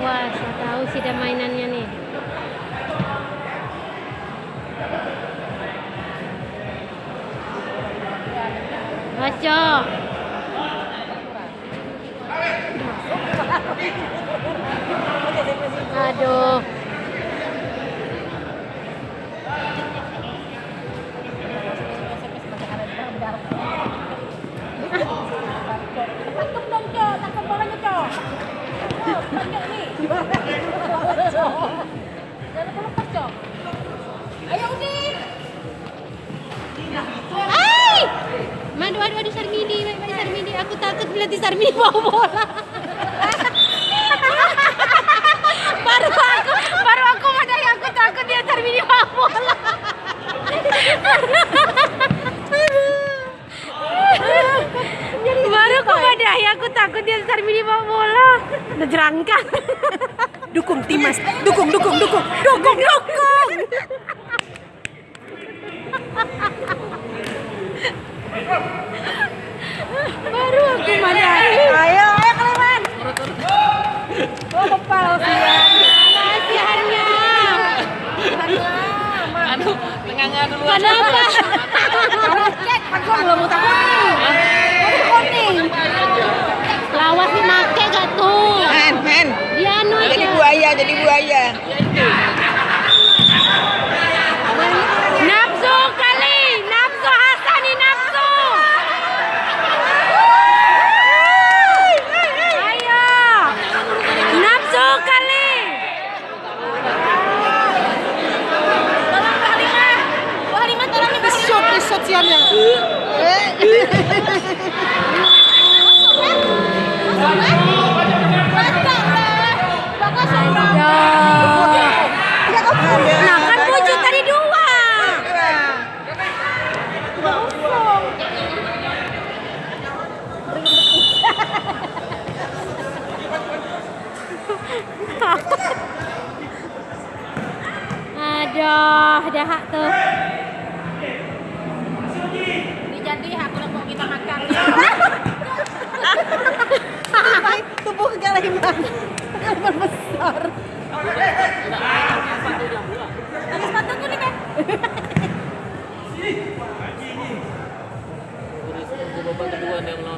masih ada mainannya nih. Baca. Aduh. Ayo, Udin. Aku takut nanti Sarmini bawa bola. baru aku, baru aku madai, aku takut dia Sarmini bawa bola. baru aku madai, aku takut dia Sarmini bawa bola. Udah jerangkang. Dukung Timas, dukung, dukung, dukung, dukung, dukung. baru aku madai. Ayo, ayo Kaliman. Oh, kepala Fian. Kasihannya. Anu, tengah-tengah dulu. Kenapa? Cek, aku belum kuning. Lawas nih make Siannya. Nah kan wujud tadi dua. Aduh, dah tuh. Tubuh Kaliman. Kaliman besar. Pakai sepatuku nih, anu